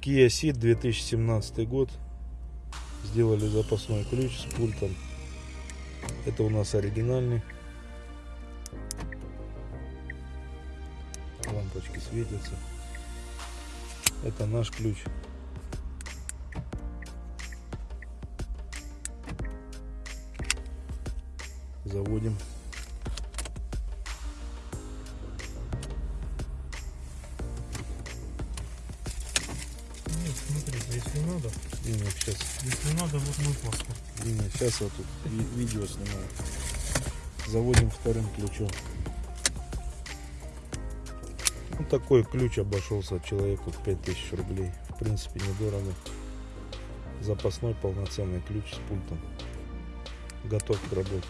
Kia Ceed 2017 год. Сделали запасной ключ с пультом. Это у нас оригинальный. Лампочки светятся. Это наш ключ. Заводим. Смотрите, если надо, Диня, сейчас, если надо, вот мой паспорт. Диня, сейчас я тут ви- видео снимаю. Заводим вторым ключом. Ну, такой ключ обошелся человеку в 5000 рублей. В принципе, недорого. Запасной полноценный ключ с пультом. Готов к работе.